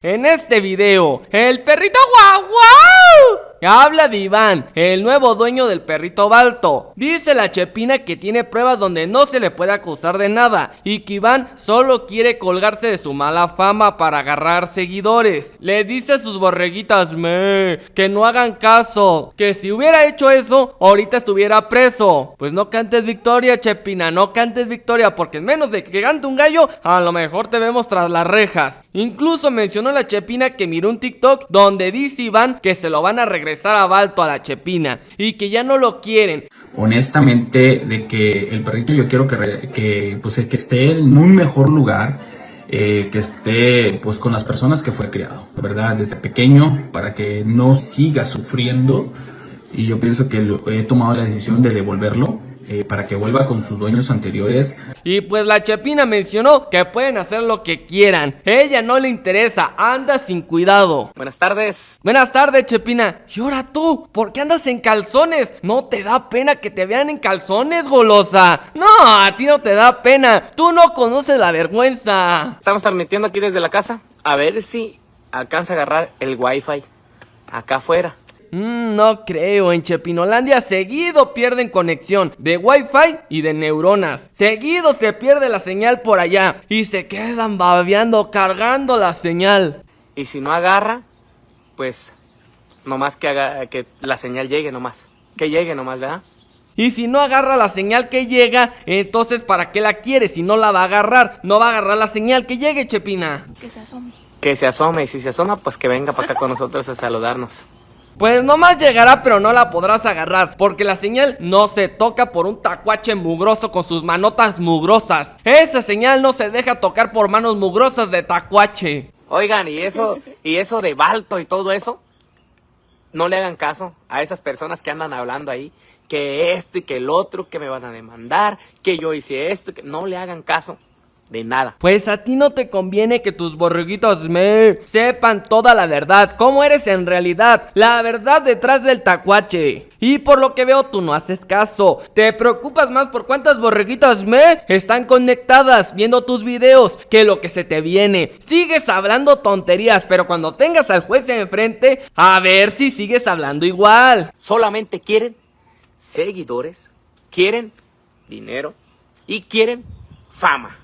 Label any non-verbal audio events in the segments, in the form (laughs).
En este video, el perrito guau guau Habla de Iván, el nuevo dueño del perrito Balto. Dice la Chepina que tiene pruebas donde no se le puede acusar de nada y que Iván solo quiere colgarse de su mala fama para agarrar seguidores. Les dice a sus borreguitas me que no hagan caso, que si hubiera hecho eso, ahorita estuviera preso. Pues no cantes victoria, Chepina, no cantes victoria, porque en menos de que cante un gallo, a lo mejor te vemos tras las rejas. Incluso mencionó la Chepina que miró un TikTok donde dice Iván que se lo van a regresar regresar a Balto a la Chepina y que ya no lo quieren. Honestamente, de que el perrito yo quiero que, que, pues, que esté en un mejor lugar, eh, que esté pues con las personas que fue criado, ¿verdad? Desde pequeño, para que no siga sufriendo. Y yo pienso que he tomado la decisión de devolverlo eh, para que vuelva con sus dueños anteriores. Y pues la Chepina mencionó que pueden hacer lo que quieran. Ella no le interesa, anda sin cuidado. Buenas tardes. Buenas tardes, Chepina. Y ahora tú, ¿por qué andas en calzones? ¿No te da pena que te vean en calzones, golosa? No, a ti no te da pena. Tú no conoces la vergüenza. Estamos transmitiendo aquí desde la casa. A ver si alcanza a agarrar el wifi acá afuera. Mm, no creo, en Chepinolandia seguido pierden conexión de wifi y de neuronas. Seguido se pierde la señal por allá y se quedan babeando cargando la señal. Y si no agarra, pues nomás que, haga, que la señal llegue nomás. Que llegue nomás, ¿verdad? Y si no agarra la señal que llega, entonces ¿para qué la quiere? Si no la va a agarrar, no va a agarrar la señal que llegue, Chepina. Que se asome. Que se asome, y si se asoma, pues que venga para acá con nosotros a saludarnos. Pues nomás llegará pero no la podrás agarrar Porque la señal no se toca por un tacuache mugroso con sus manotas mugrosas. Esa señal no se deja tocar por manos mugrosas de tacuache. Oigan, ¿y eso, y eso de Balto y todo eso? No le hagan caso a esas personas que andan hablando ahí Que esto y que el otro, que me van a demandar Que yo hice esto, que no le hagan caso de nada. Pues a ti no te conviene que tus borreguitos me sepan toda la verdad, cómo eres en realidad, la verdad detrás del tacuache. Y por lo que veo tú no haces caso, te preocupas más por cuántas borreguitas me están conectadas viendo tus videos que lo que se te viene. Sigues hablando tonterías, pero cuando tengas al juez enfrente, a ver si sigues hablando igual. Solamente quieren seguidores, quieren dinero y quieren fama.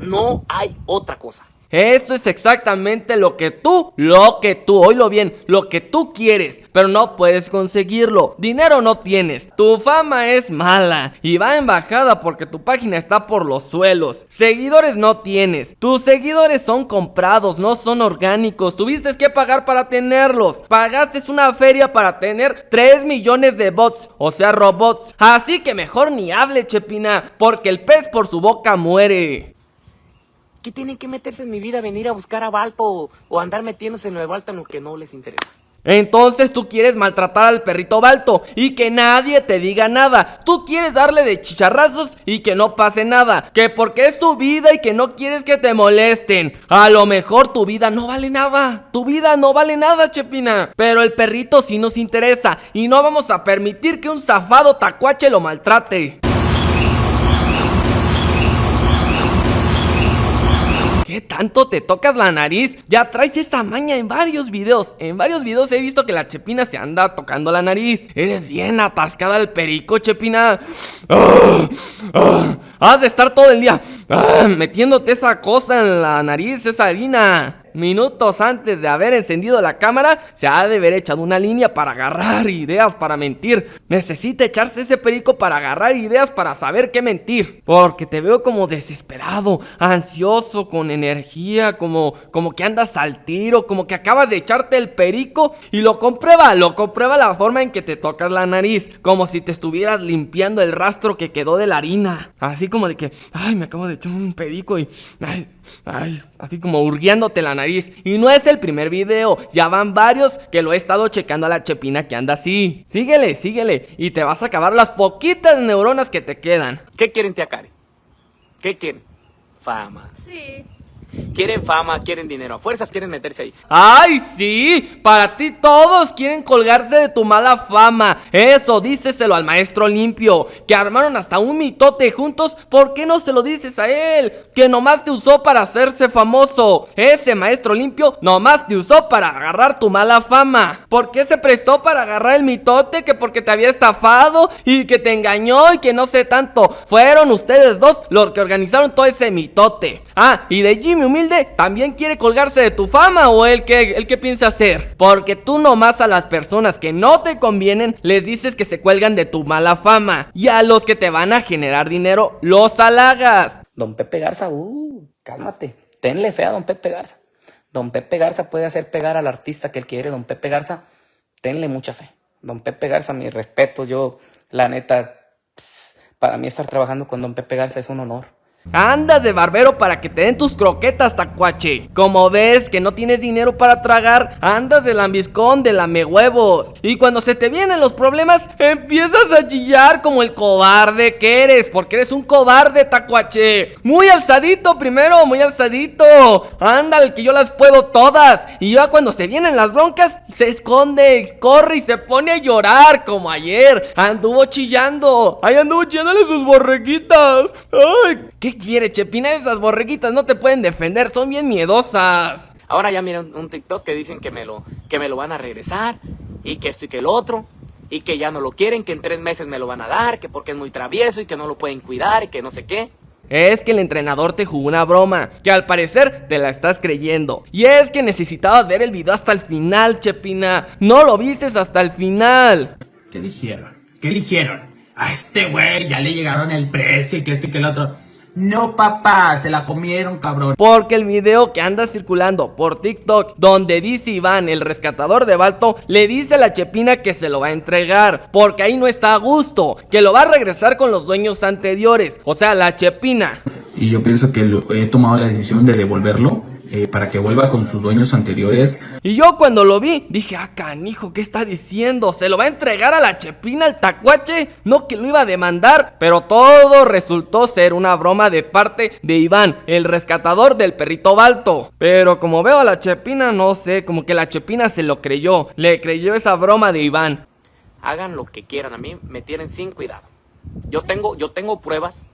No hay otra cosa. Eso es exactamente lo que tú, lo que tú, oílo bien, lo que tú quieres, pero no puedes conseguirlo. Dinero no tienes, tu fama es mala y va en bajada porque tu página está por los suelos. Seguidores no tienes, tus seguidores son comprados, no son orgánicos. Tuviste que pagar para tenerlos. Pagaste una feria para tener 3 millones de bots, o sea, robots. Así que mejor ni hable, Chepina, porque el pez por su boca muere. ¿Qué tienen que meterse en mi vida? ¿Venir a buscar a Balto o, andar metiéndose en lo de Balto en lo que no les interesa? Entonces tú quieres maltratar al perrito Balto y que nadie te diga nada. Tú quieres darle de chicharrazos y que no pase nada. Que porque es tu vida y que no quieres que te molesten. A lo mejor tu vida no vale nada. Tu vida no vale nada, Chepina. Pero el perrito sí nos interesa y no vamos a permitir que un zafado tacuache lo maltrate. ¿Qué tanto te tocas la nariz? Ya traes esta maña en varios videos. En varios videos he visto que la Chepina se anda tocando la nariz. Eres bien atascada al perico, Chepina. ¡Ah! ¡Ah! Has de estar todo el día ¡ah! metiéndote esa cosa en la nariz, esa harina minutos antes de haber encendido la cámara, se ha de haber echado una línea para agarrar ideas para mentir. Necesita echarse ese perico para agarrar ideas para saber qué mentir. Porque te veo como desesperado, ansioso, con energía, como, como que andas al tiro, como que acabas de echarte el perico y lo comprueba, lo comprueba la forma en que te tocas la nariz, como si te estuvieras limpiando el rastro que quedó de la harina. Así como de que, ay, me acabo de echar un perico y, ay, ay, así como hurguiándote la nariz. Y no es el primer video, ya van varios que lo he estado checando a la chepina que anda así. Síguele, síguele, y te vas a acabar las poquitas neuronas que te quedan. ¿Qué quieren, tía Karen? ¿Qué quieren? Fama. Sí. Quieren fama, quieren dinero, a fuerzas quieren meterse ahí. ¡Ay, sí! Para ti todos quieren colgarse de tu mala fama. Eso, díceselo al maestro limpio, que armaron hasta un mitote juntos. ¿Por qué no se lo dices a él? Que nomás te usó para hacerse famoso. Ese maestro limpio nomás te usó para agarrar tu mala fama. ¿Por qué se prestó para agarrar el mitote? Que porque te había estafado y que te engañó y que no sé tanto. Fueron ustedes dos los que organizaron todo ese mitote. Ah, y de Jimmy Humilde también quiere colgarse de tu fama o el que, piensa hacer. Porque tú nomás a las personas que no te convienen les dices que se cuelgan de tu mala fama. Y a los que te van a generar dinero los halagas. Don Pepe Garza, uh, cálmate. Tenle fe a don Pepe Garza. Don Pepe Garza puede hacer pegar al artista que él quiere. Don Pepe Garza, tenle mucha fe. Don Pepe Garza, mi respeto. Yo, la neta, para mí estar trabajando con Don Pepe Garza es un honor. Andas de barbero para que te den tus croquetas, tacuache. Como ves que no tienes dinero para tragar, andas de lambiscón, de lame huevos. Y cuando se te vienen los problemas, empiezas a chillar como el cobarde que eres, porque eres un cobarde, tacuache. Muy alzadito primero, muy alzadito. Ándale, que yo las puedo todas. Y ya cuando se vienen las broncas, se esconde, corre y se pone a llorar, como ayer. Anduvo chillando. Ahí anduvo chillándole sus borreguitas. Ay, ¿qué quiere, Chepina? Esas borreguitas no te pueden defender, son bien miedosas. Ahora ya miren un TikTok que dicen que me lo, que me lo van a regresar y que esto y que el otro y que ya no lo quieren, que en tres meses me lo van a dar, que porque es muy travieso y que no lo pueden cuidar y que no sé qué. Es que el entrenador te jugó una broma, que al parecer te la estás creyendo. Y es que necesitabas ver el video hasta el final, Chepina. No lo vistes hasta el final. ¿Qué dijeron? ¿Qué dijeron? A este güey ya le llegaron el precio y que este y que el otro. No, papá, se la comieron, cabrón. Porque el video que anda circulando por TikTok, donde dice Iván, el rescatador de Balto, le dice a la Chepina que se lo va a entregar. Porque ahí no está a gusto, que lo va a regresar con los dueños anteriores. O sea, la Chepina. Y yo pienso que lo- he tomado la decisión de devolverlo eh, para que vuelva con sus dueños anteriores. Y yo cuando lo vi, dije, ah, canijo, ¿qué está diciendo? ¿Se lo va a entregar a la Chepina al tacuache? No que lo iba a demandar. Pero todo resultó ser una broma de parte de Iván, el rescatador del perrito Balto. Pero como veo a la Chepina, no sé, como que la Chepina se lo creyó. Le creyó esa broma de Iván. Hagan lo que quieran, a mí me tienen sin cuidado. Yo tengo, yo tengo pruebas.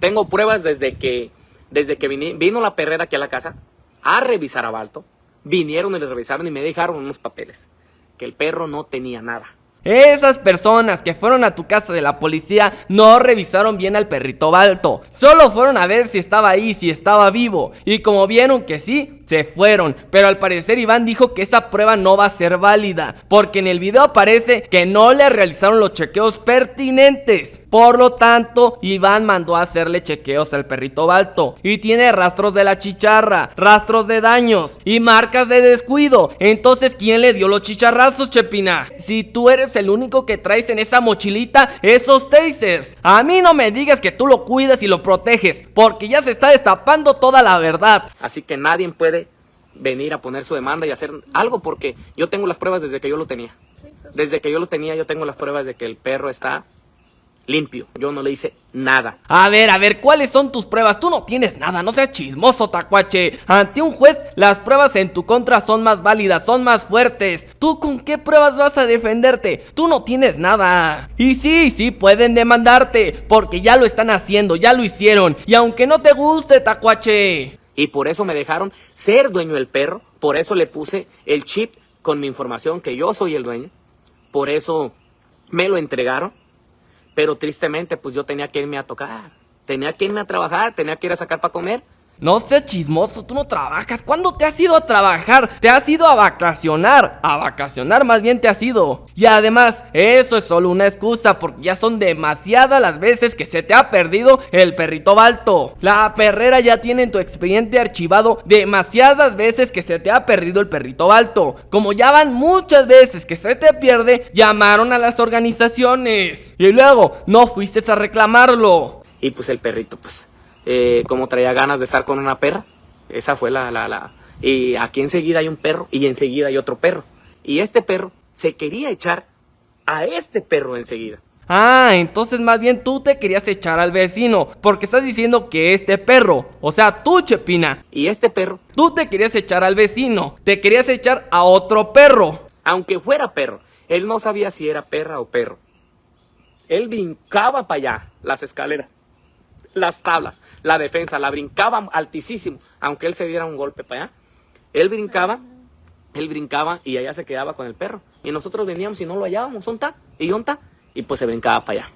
Tengo pruebas desde que, desde que vino la perrera aquí a la casa a revisar a Balto. Vinieron y le revisaron y me dejaron unos papeles. Que el perro no tenía nada. Esas personas que fueron a tu casa de la policía no revisaron bien al perrito Balto. Solo fueron a ver si estaba ahí, si estaba vivo. Y como vieron que sí, se fueron. Pero al parecer Iván dijo que esa prueba no va a ser válida. Porque en el video aparece que no le realizaron los chequeos pertinentes. Por lo tanto, Iván mandó a hacerle chequeos al perrito Balto. Y tiene rastros de la chicharra, rastros de daños y marcas de descuido. Entonces, ¿quién le dio los chicharrazos, Chepina? Si tú eres el único que traes en esa mochilita esos tasers. A mí no me digas que tú lo cuidas y lo proteges. Porque ya se está destapando toda la verdad. Así que nadie puede venir a poner su demanda y hacer algo porque yo tengo las pruebas desde que yo lo tenía. Desde que yo lo tenía, yo tengo las pruebas de que el perro está limpio. Yo no le hice nada. A ver, a ver, ¿cuáles son tus pruebas? Tú no tienes nada, no seas chismoso, tacuache. Ante un juez, las pruebas en tu contra son más válidas, son más fuertes. ¿Tú con qué pruebas vas a defenderte? Tú no tienes nada. Y sí, sí, pueden demandarte, porque ya lo están haciendo, ya lo hicieron. Y aunque no te guste, tacuache. Y por eso me dejaron ser dueño del perro. Por eso le puse el chip con mi información que yo soy el dueño. Por eso me lo entregaron. Pero tristemente, pues yo tenía que irme a tocar. Tenía que irme a trabajar, tenía que ir a sacar para comer. No seas chismoso, tú no trabajas. ¿Cuándo te has ido a trabajar? Te has ido a vacacionar. A vacacionar más bien te has ido. Y además, eso es solo una excusa porque ya son demasiadas las veces que se te ha perdido el perrito balto. La perrera ya tiene en tu expediente archivado demasiadas veces que se te ha perdido el perrito balto. Como ya van muchas veces que se te pierde, llamaron a las organizaciones. Y luego, no fuiste a reclamarlo. Y pues el perrito, pues, eh, como traía ganas de estar con una perra. Esa fue la, la, la. Y aquí enseguida hay un perro y enseguida hay otro perro. Y este perro se quería echar a este perro enseguida. Ah, entonces más bien tú te querías echar al vecino, porque estás diciendo que este perro, o sea, tú, Chepina. Y este perro, tú te querías echar al vecino, te querías echar a otro perro. Aunque fuera perro, él no sabía si era perra o perro. Él brincaba para allá, las escaleras, las tablas, la defensa, la brincaba altísimo, aunque él se diera un golpe para allá. Él brincaba, él brincaba y allá se quedaba con el perro. Y nosotros veníamos y no lo hallábamos, ¿dónde está? ¿Y está? y pues se brincaba para allá.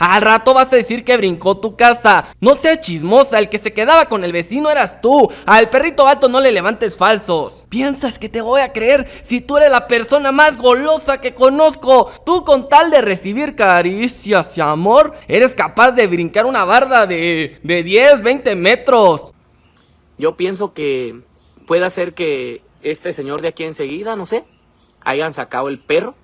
Al rato vas a decir que brincó tu casa. No seas chismosa, el que se quedaba con el vecino eras tú. Al perrito alto no le levantes falsos. ¿Piensas que te voy a creer si tú eres la persona más golosa que conozco? Tú con tal de recibir caricias y amor, eres capaz de brincar una barda de, de 10, 20 metros. Yo pienso que puede ser que este señor de aquí enseguida, no sé, hayan sacado el perro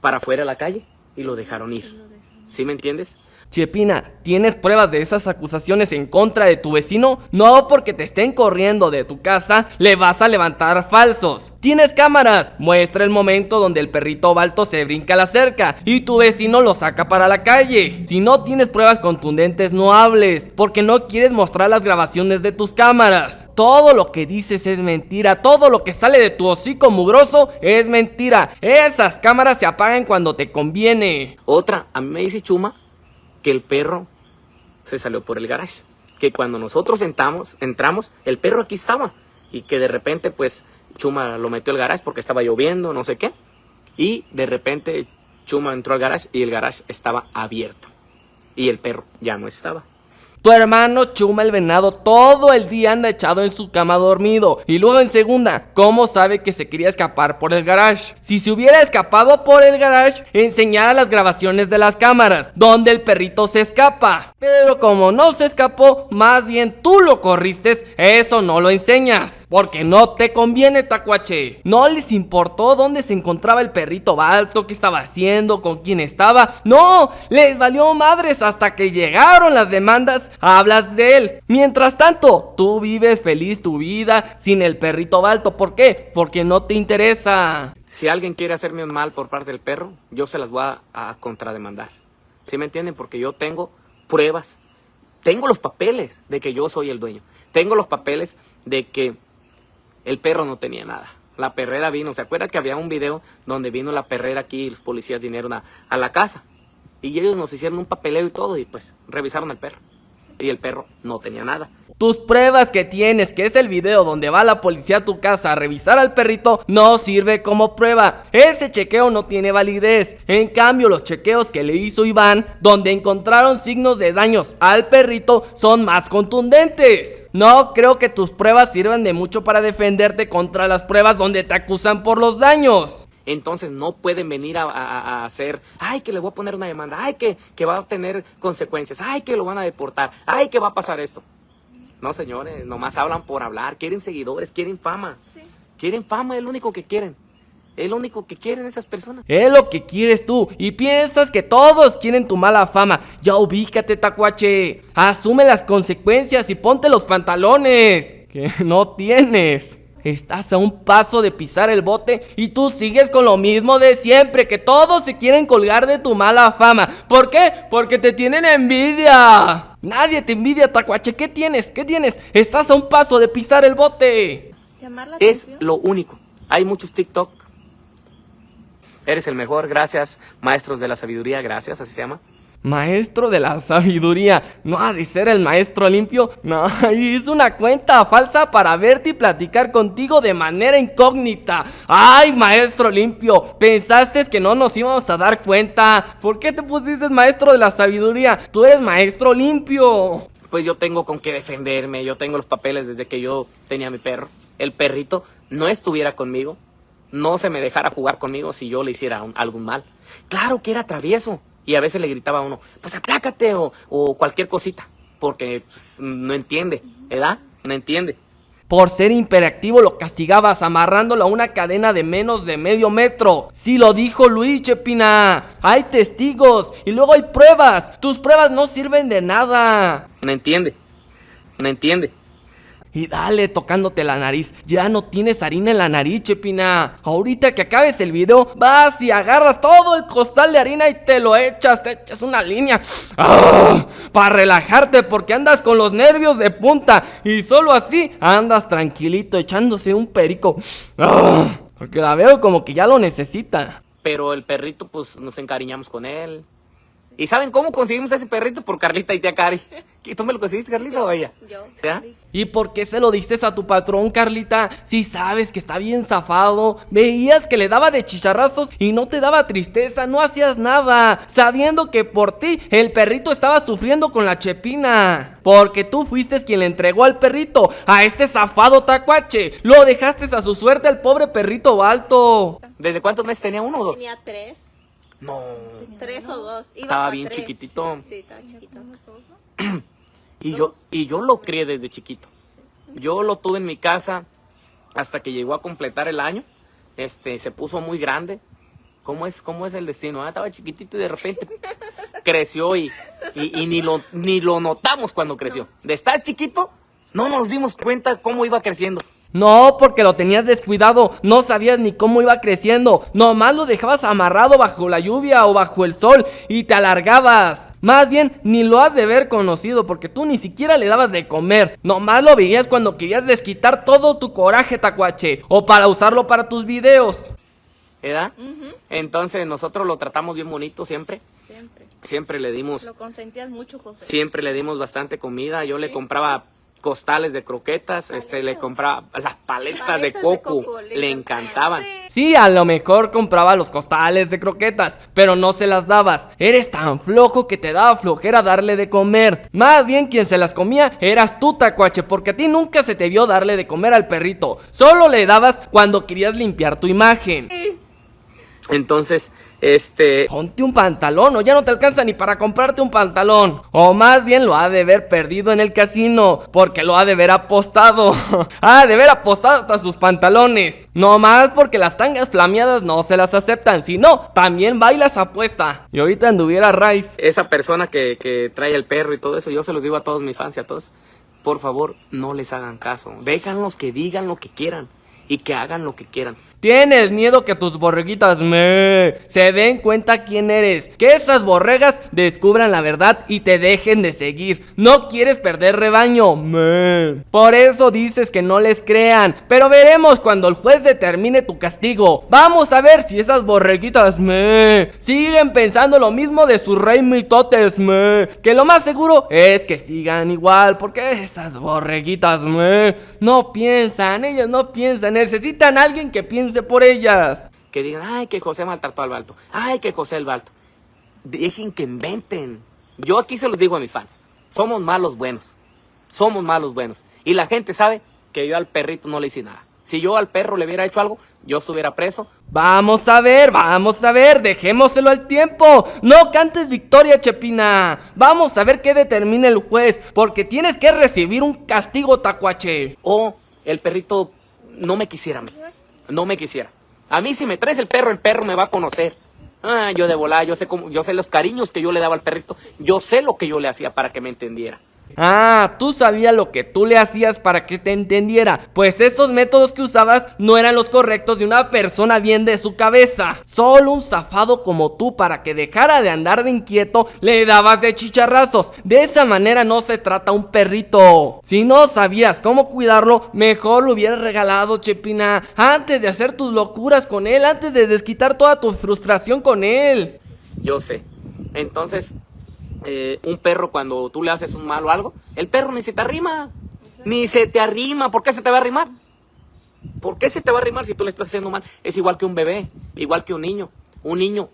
para afuera a la calle y lo dejaron ir. ¿Sí me entiendes? Chepina, ¿tienes pruebas de esas acusaciones en contra de tu vecino? No porque te estén corriendo de tu casa, le vas a levantar falsos. ¿Tienes cámaras? Muestra el momento donde el perrito balto se brinca a la cerca y tu vecino lo saca para la calle. Si no tienes pruebas contundentes, no hables, porque no quieres mostrar las grabaciones de tus cámaras. Todo lo que dices es mentira, todo lo que sale de tu hocico mugroso es mentira. Esas cámaras se apagan cuando te conviene. Otra, a mí Chuma que el perro se salió por el garage. Que cuando nosotros entramos, entramos, el perro aquí estaba. Y que de repente, pues, Chuma lo metió al garage porque estaba lloviendo, no sé qué. Y de repente Chuma entró al garage y el garage estaba abierto. Y el perro ya no estaba. Tu hermano Chuma el venado todo el día anda echado en su cama dormido. Y luego en segunda, ¿cómo sabe que se quería escapar por el garage? Si se hubiera escapado por el garage, enseñara las grabaciones de las cámaras, donde el perrito se escapa. Pero como no se escapó, más bien tú lo corriste, eso no lo enseñas. Porque no te conviene, tacuache. No les importó dónde se encontraba el perrito balto, qué estaba haciendo, con quién estaba. No, les valió madres hasta que llegaron las demandas hablas de él. Mientras tanto, tú vives feliz tu vida sin el perrito balto. ¿Por qué? Porque no te interesa. Si alguien quiere hacerme un mal por parte del perro, yo se las voy a, contrademandar. ¿Sí me entienden? Porque yo tengo pruebas. Tengo los papeles de que yo soy el dueño. Tengo los papeles de que el perro no tenía nada. La perrera vino. ¿Se acuerda que había un video donde vino la perrera aquí y los policías vinieron a, la casa? Y ellos nos hicieron un papeleo y todo y pues revisaron el perro y el perro no tenía nada. Tus pruebas que tienes, que es el video donde va la policía a tu casa a revisar al perrito, no sirve como prueba. Ese chequeo no tiene validez. En cambio, los chequeos que le hizo Iván, donde encontraron signos de daños al perrito, son más contundentes. No creo que tus pruebas sirvan de mucho para defenderte contra las pruebas donde te acusan por los daños entonces no pueden venir a, hacer, ay, que le voy a poner una demanda, ay, que, que va a tener consecuencias, ay, que lo van a deportar, ay, que va a pasar esto. No, señores, nomás hablan por hablar, quieren seguidores, quieren fama. Quieren fama, es lo único que quieren. Es lo único que quieren esas personas. Es lo que quieres tú. Y piensas que todos quieren tu mala fama. Ya ubícate, tacuache. Asume las consecuencias y ponte los pantalones. Que (laughs) no tienes. Estás a un paso de pisar el bote y tú sigues con lo mismo de siempre, que todos se quieren colgar de tu mala fama. ¿Por qué? Porque te tienen envidia. Nadie te envidia, Tacuache. ¿Qué tienes? ¿Qué tienes? Estás a un paso de pisar el bote. Es lo único. Hay muchos TikTok. Eres el mejor, gracias. Maestros de la sabiduría, gracias, así se llama. Maestro de la sabiduría, ¿no ha de ser el maestro limpio? (laughs) No, es una cuenta falsa para verte y platicar contigo de manera incógnita. ¡Ay, maestro limpio! ¿Pensaste que no nos íbamos a dar cuenta? ¿Por qué te pusiste maestro de la sabiduría? Tú eres maestro limpio. Pues yo tengo con qué defenderme, yo tengo los papeles desde que yo tenía mi perro. El perrito no estuviera conmigo, no se me dejara jugar conmigo si yo le hiciera algún mal. Claro que era travieso. Y a veces le gritaba a uno, pues aplácate o, o cualquier cosita, porque pues, no entiende, ¿verdad? No entiende. Por ser imperactivo lo castigabas amarrándolo a una cadena de menos de medio metro. Sí lo dijo Luis Chepina. Hay testigos y luego hay pruebas. Tus pruebas no sirven de nada. No entiende. No entiende. Y dale tocándote la nariz. Ya no tienes harina en la nariz, Chepina. Ahorita que acabes el video, vas y agarras todo el costal de harina y te lo echas, te echas una línea. ¡Ah! Para relajarte porque andas con los nervios de punta y solo así andas tranquilito echándose un perico. ¡Ah! Porque la veo como que ya lo necesita. Pero el perrito, pues nos encariñamos con él. ¿Y saben cómo conseguimos ese perrito? Por Carlita y tía Cari. ¿Y ¿Tú me lo conseguiste, Carlita, o ella? Yo. ¿Sea? ¿Y por qué se lo dices a tu patrón, Carlita? Si sabes que está bien zafado. Veías que le daba de chicharrazos y no te daba tristeza, no hacías nada. Sabiendo que por ti el perrito estaba sufriendo con la chepina. Porque tú fuiste quien le entregó al perrito, a este zafado tacuache. Lo dejaste a su suerte al pobre perrito balto. ¿Desde cuántos meses tenía uno o dos? Tenía tres. No. Tres o dos. Iba Estaba bien tres. chiquitito. Sí, estaba chiquito. Y yo, y yo lo crié desde chiquito. Yo lo tuve en mi casa hasta que llegó a completar el año. Este, se puso muy grande. ¿Cómo es, cómo es el destino? Ah, estaba chiquitito y de repente (laughs) creció y, y, y ni, lo, ni lo notamos cuando creció. De estar chiquito, no nos dimos cuenta cómo iba creciendo. No, porque lo tenías descuidado, no sabías ni cómo iba creciendo, nomás lo dejabas amarrado bajo la lluvia o bajo el sol y te alargabas. Más bien, ni lo has de ver conocido porque tú ni siquiera le dabas de comer, nomás lo veías cuando querías desquitar todo tu coraje, tacuache, o para usarlo para tus videos. ¿Verdad? Entonces nosotros lo tratamos bien bonito siempre. Siempre. Siempre le dimos Lo consentías mucho, José. Siempre le dimos bastante comida. Yo le compraba costales de croquetas, este, le compraba las paletas, de Paletas de coco. coco, le le encantaban. Sí, a lo mejor compraba los costales de croquetas, pero no se las dabas. Eres tan flojo que te daba flojera darle de comer. Más bien quien se las comía eras tú, tacuache, porque a ti nunca se te vio darle de comer al perrito. Solo le dabas cuando querías limpiar tu imagen. Entonces, este, Ponte un pantalón o ya no te alcanza ni para comprarte un pantalón. O más bien lo ha de haber perdido en el casino, porque lo ha de haber apostado. (laughs) ha de haber apostado hasta sus pantalones. No más porque las tangas flameadas no se las aceptan, sino también bailas apuesta. Y ahorita anduviera Rice. esa persona que, que trae el perro y todo eso, yo se los digo a todos mis fans y a todos, por favor, no les hagan caso. Déjanlos que digan lo que quieran y que hagan lo que quieran. Tienes miedo que tus borreguitas me se den cuenta quién eres, que esas borregas descubran la verdad y te dejen de seguir. No quieres perder rebaño, me. Por eso dices que no les crean, pero veremos cuando el juez determine tu castigo. Vamos a ver si esas borreguitas me siguen pensando lo mismo de sus rey mitotes me, que lo más seguro es que sigan igual, porque esas borreguitas me no piensan, ellas no piensan, necesitan a alguien que piense por ellas. Que digan, ay, que José maltrató al Balto. Ay, que José el Balto. Dejen que inventen. Yo aquí se los digo a mis fans. Somos malos buenos. Somos malos buenos. Y la gente sabe que yo al perrito no le hice nada. Si yo al perro le hubiera hecho algo, yo estuviera preso. Vamos a ver, vamos a ver, dejémoselo al tiempo. No cantes victoria, Chepina. Vamos a ver qué determina el juez, porque tienes que recibir un castigo, tacuache. O el perrito no me quisiera a mí. No me quisiera. A mí si me traes el perro, el perro me va a conocer. Ah, yo de volar, yo sé cómo, yo sé los cariños que yo le daba al perrito. Yo sé lo que yo le hacía para que me entendiera. Ah, tú sabías lo que tú le hacías para que te entendiera. Pues esos métodos que usabas no eran los correctos de una persona bien de su cabeza. Solo un zafado como tú para que dejara de andar de inquieto le dabas de chicharrazos. De esa manera no se trata un perrito. Si no sabías cómo cuidarlo, mejor lo hubieras regalado, Chepina. Antes de hacer tus locuras con él, antes de desquitar toda tu frustración con él. Yo sé. Entonces, eh, un perro cuando tú le haces un mal o algo, el perro ni se te arrima. Ni se te arrima. ¿Por qué se te va a arrimar? ¿Por qué se te va a arrimar si tú le estás haciendo mal? Es igual que un bebé, igual que un niño. Un niño,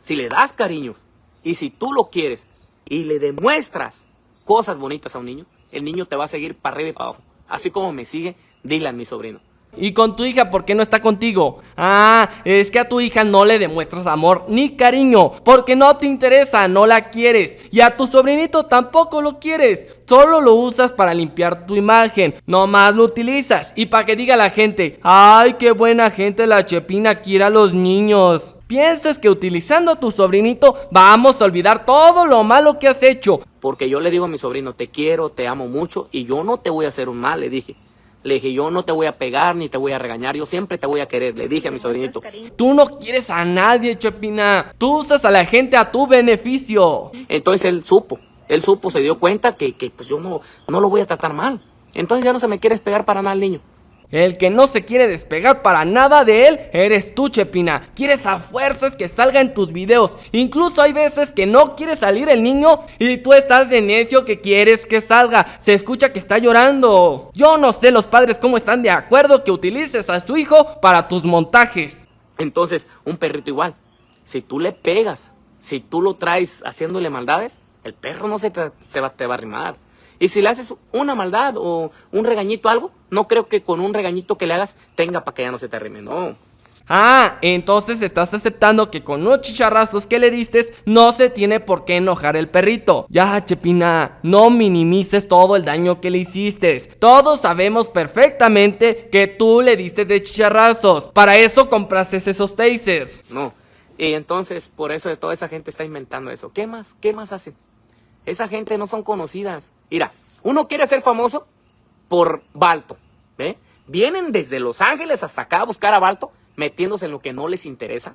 si le das cariños y si tú lo quieres y le demuestras cosas bonitas a un niño, el niño te va a seguir para arriba y para abajo. Así como me sigue Dylan, mi sobrino. ¿Y con tu hija por qué no está contigo? Ah, es que a tu hija no le demuestras amor ni cariño, porque no te interesa, no la quieres. Y a tu sobrinito tampoco lo quieres, solo lo usas para limpiar tu imagen, no más lo utilizas. Y para que diga la gente, ay, qué buena gente la Chepina quiere a los niños. ¿Piensas que utilizando a tu sobrinito vamos a olvidar todo lo malo que has hecho? Porque yo le digo a mi sobrino, te quiero, te amo mucho y yo no te voy a hacer un mal, le dije. Le dije, yo no te voy a pegar ni te voy a regañar, yo siempre te voy a querer, le dije a mi sobrinito. Tú no quieres a nadie, Chepina. Tú usas a la gente a tu beneficio. Entonces él supo, él supo, se dio cuenta que, que, pues yo no, no lo voy a tratar mal. Entonces ya no se me quiere pegar para nada el niño. El que no se quiere despegar para nada de él eres tú, Chepina. Quieres a fuerzas que salga en tus videos. Incluso hay veces que no quiere salir el niño y tú estás de necio que quieres que salga. Se escucha que está llorando. Yo no sé los padres cómo están de acuerdo que utilices a su hijo para tus montajes. Entonces, un perrito igual. Si tú le pegas, si tú lo traes haciéndole maldades, el perro no se te, va, va a arrimar. Y si le haces una maldad o un regañito algo, no creo que con un regañito que le hagas tenga para que ya no se te arrime, no. Ah, entonces estás aceptando que con unos chicharrazos que le diste no se tiene por qué enojar el perrito. Ya, Chepina, no minimices todo el daño que le hiciste. Todos sabemos perfectamente que tú le diste de chicharrazos. Para eso compraste esos tasers. No. Y entonces, por eso toda esa gente está inventando eso. ¿Qué más? ¿Qué más hacen? Esa gente no son conocidas. Mira, uno quiere ser famoso por Balto, ¿ve? Vienen desde Los Ángeles hasta acá a buscar a Balto, metiéndose en lo que no les interesa.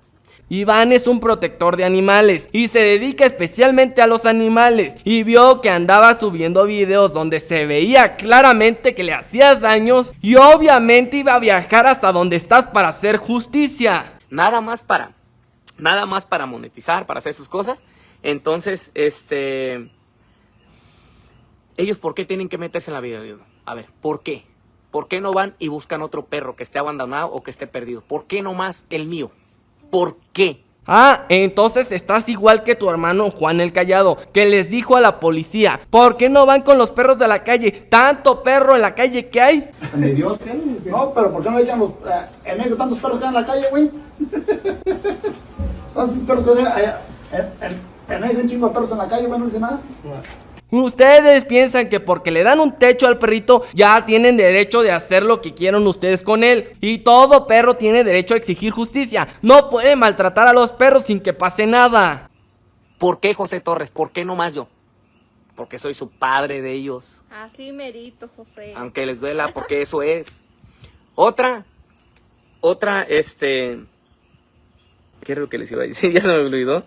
Iván es un protector de animales y se dedica especialmente a los animales y vio que andaba subiendo videos donde se veía claramente que le hacías daños y obviamente iba a viajar hasta donde estás para hacer justicia. Nada más para, nada más para monetizar, para hacer sus cosas. Entonces, este, ellos por qué tienen que meterse en la vida de uno? A ver, ¿por qué? ¿Por qué no van y buscan otro perro que esté abandonado o que esté perdido? ¿Por qué no más el mío? ¿Por qué? Ah, entonces estás igual que tu hermano Juan el Callado, que les dijo a la policía, ¿por qué no van con los perros de la calle? Tanto perro en la calle que hay. ¿De Dios qué? No, pero ¿por qué no dicen los... Eh, en medio de tantos perros que hay en la calle, güey? (laughs) Tantos perros que hay allá, en, en, en medio de un chingo de perros en la calle, güey, no dice nada. Ustedes piensan que porque le dan un techo al perrito ya tienen derecho de hacer lo que quieran ustedes con él. Y todo perro tiene derecho a exigir justicia. No puede maltratar a los perros sin que pase nada. ¿Por qué José Torres? ¿Por qué no más yo? Porque soy su padre de ellos. Así merito, José. Aunque les duela, porque eso es. Otra, otra, este... ¿Qué era lo que les iba a decir? (laughs) Ya se me olvidó.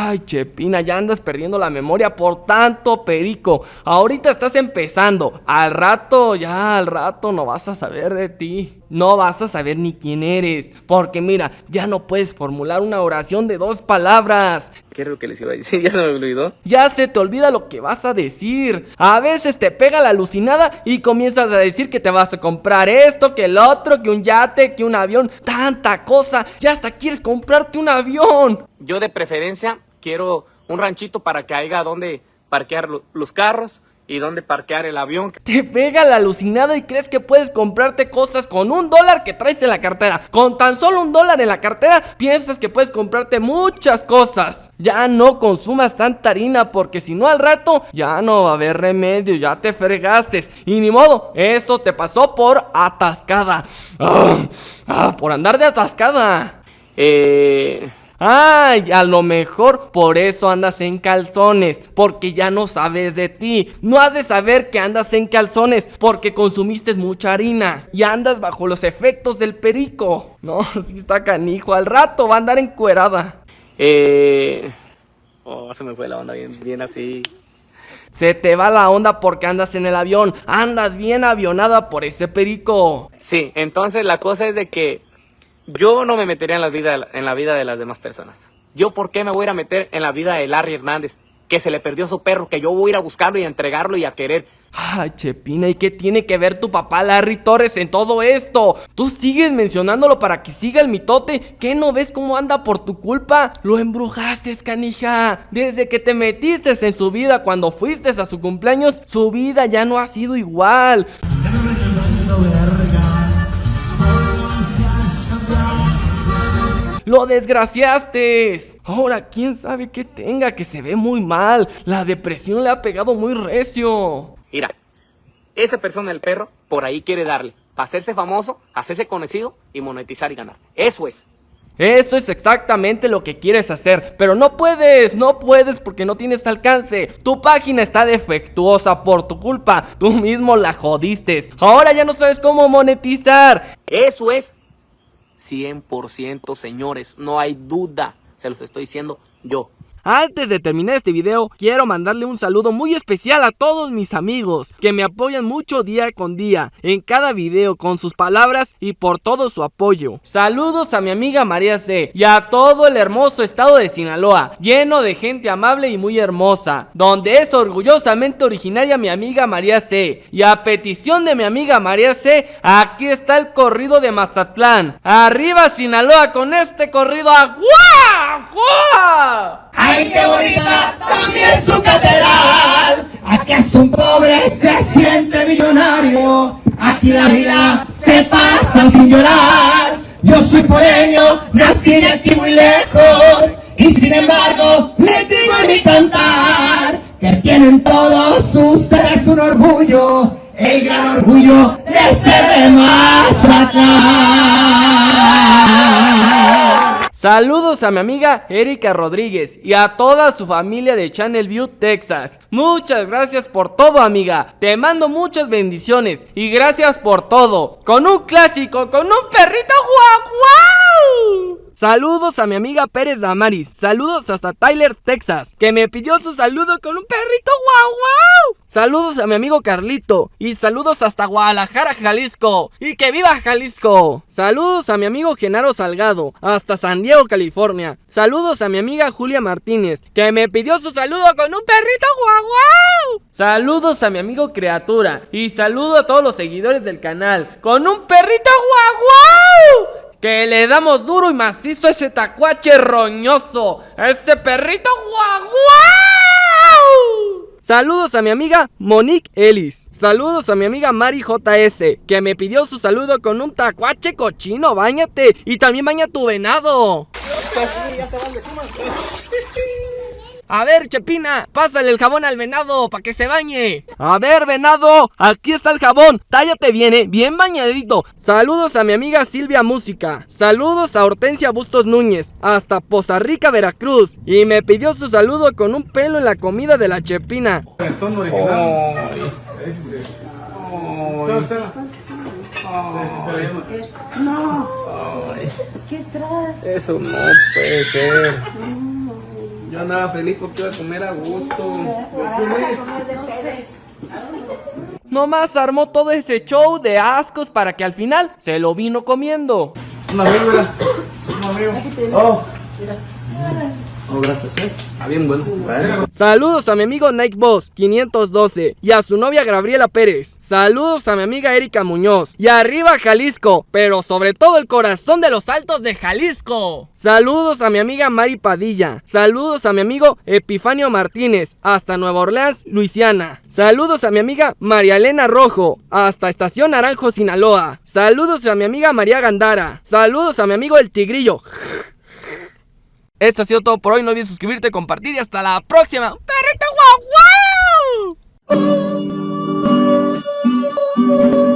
Ay, Chepina, ya andas perdiendo la memoria por tanto perico. Ahorita estás empezando. Al rato, ya al rato no vas a saber de ti. No vas a saber ni quién eres. Porque mira, ya no puedes formular una oración de dos palabras. ¿Qué era lo que les iba a decir? (laughs) Ya se me olvidó. Ya se te olvida lo que vas a decir. A veces te pega la alucinada y comienzas a decir que te vas a comprar esto, que el otro, que un yate, que un avión. Tanta cosa. Ya hasta quieres comprarte un avión. Yo de preferencia quiero un ranchito para que haya donde parquear lo- los carros y donde parquear el avión. Te pega la alucinada y crees que puedes comprarte cosas con un dólar que traes en la cartera. Con tan solo un dólar en la cartera, piensas que puedes comprarte muchas cosas. Ya no consumas tanta harina porque si no al rato ya no va a haber remedio, ya te fregaste. Y ni modo, eso te pasó por atascada. Ah, ah, por andar de atascada. Eh, Ay, a lo mejor por eso andas en calzones, porque ya no sabes de ti. No has de saber que andas en calzones, porque consumiste mucha harina y andas bajo los efectos del perico. No, (laughs) si está canijo, al rato va a andar encuerada. eh... Oh, se me fue la onda bien, bien así. Se te va la onda porque andas en el avión, andas bien avionada por ese perico. Sí, entonces la cosa es de que yo no me metería en la vida, en la vida de las demás personas. Yo, ¿por qué me voy a ir a meter en la vida de Larry Hernández? Que se le perdió su perro, que yo voy a ir a buscarlo y a entregarlo y a querer. Ay, Chepina, ¿y qué tiene que ver tu papá Larry Torres en todo esto? Tú sigues mencionándolo para que siga el mitote. ¿Qué no ves cómo anda por tu culpa? Lo embrujaste, canija. Desde que te metiste en su vida cuando fuiste a su cumpleaños, su vida ya no ha sido igual. ¡Lo desgraciaste! Ahora quién sabe qué tenga, que se ve muy mal. La depresión le ha pegado muy recio. Mira, esa persona, el perro, por ahí quiere darle. Para hacerse famoso, hacerse conocido y monetizar y ganar. Eso es. Eso es exactamente lo que quieres hacer, pero no puedes, no puedes porque no tienes alcance. Tu página está defectuosa por tu culpa, tú mismo la jodiste. Ahora ya no sabes cómo monetizar. Eso es 100% señores, no hay duda. Se los estoy diciendo yo. Antes de terminar este video, quiero mandarle un saludo muy especial a todos mis amigos que me apoyan mucho día con día en cada video con sus palabras y por todo su apoyo. Saludos a mi amiga María C y a todo el hermoso estado de Sinaloa, lleno de gente amable y muy hermosa, donde es orgullosamente originaria mi amiga María C. Y a petición de mi amiga María C, aquí está el corrido de Mazatlán. Arriba Sinaloa con este corrido a ¡Ay, qué bonita también su catedral! Aquí es un pobre, se siente millonario. Aquí la vida se pasa sin llorar. Yo soy poreño, nací de aquí muy lejos. Y sin embargo, les digo en mi cantar que tienen todos ustedes un orgullo. El gran orgullo de ser de Mazatlán. Saludos a mi amiga Erika Rodríguez y a toda su familia de Channel View, Texas. Muchas gracias por todo, amiga. Te mando muchas bendiciones y gracias por todo. Con un clásico, con un perrito guau. Saludos a mi amiga Pérez Damaris. Saludos hasta Tyler, Texas, que me pidió su saludo con un perrito guau guau. Saludos a mi amigo Carlito. Y saludos hasta Guadalajara, Jalisco. Y que viva Jalisco. Saludos a mi amigo Genaro Salgado. Hasta San Diego, California. Saludos a mi amiga Julia Martínez. Que me pidió su saludo con un perrito guau guau. Saludos a mi amigo Criatura. Y saludo a todos los seguidores del canal. Con un perrito guau guau. Que le damos duro y macizo a ese tacuache roñoso. A ese perrito guau. Saludos a mi amiga Monique Ellis. Saludos a mi amiga Mari JS, que me pidió su saludo con un tacuache cochino, bañate. Y también baña tu venado. A ver, Chepina, pásale el jabón al venado para que se bañe. A ver, venado, aquí está el jabón. Tállate bien, eh, bien bañadito. Saludos a mi amiga Silvia Música. Saludos a Hortensia Bustos Núñez, hasta Poza Rica, Veracruz. Y me pidió su saludo con un pelo en la comida de la Chepina. Eso no puede ser. Yo andaba feliz porque iba a comer a gusto. Nomás armó todo ese show de ascos para que al final se lo vino comiendo. Un amigo, mira. Un amigo. Oh. Oh, gracias, eh. Ah, bien bueno. Saludos a mi amigo Nike Boss 512 y a su novia Gabriela Pérez. Saludos a mi amiga Erika Muñoz. Y arriba Jalisco, pero sobre todo el corazón de los altos de Jalisco. Saludos a mi amiga Mari Padilla. Saludos a mi amigo Epifanio Martínez, hasta Nueva Orleans, Luisiana. Saludos a mi amiga María Elena Rojo, hasta Estación Naranjo, Sinaloa. Saludos a mi amiga María Gandara. Saludos a mi amigo El Tigrillo. Esto ha sido todo por hoy. No olvides suscribirte, compartir y hasta la próxima. ¡Perrito guau guau!